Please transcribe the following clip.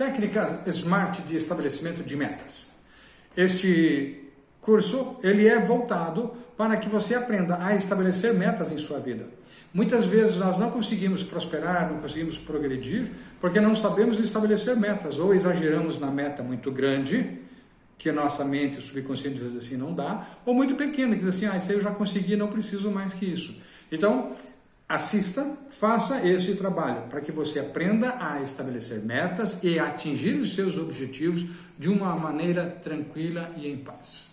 Técnicas Smart de estabelecimento de metas. Este curso ele é voltado para que você aprenda a estabelecer metas em sua vida. Muitas vezes nós não conseguimos prosperar, não conseguimos progredir, porque não sabemos estabelecer metas, ou exageramos na meta muito grande, que a nossa mente, o subconsciente diz assim, não dá, ou muito pequena, que diz assim, ah, isso eu já consegui, não preciso mais que isso. Então, assista, faça esse trabalho, para que você aprenda a estabelecer metas e atingir os seus objetivos de uma maneira tranquila e em paz.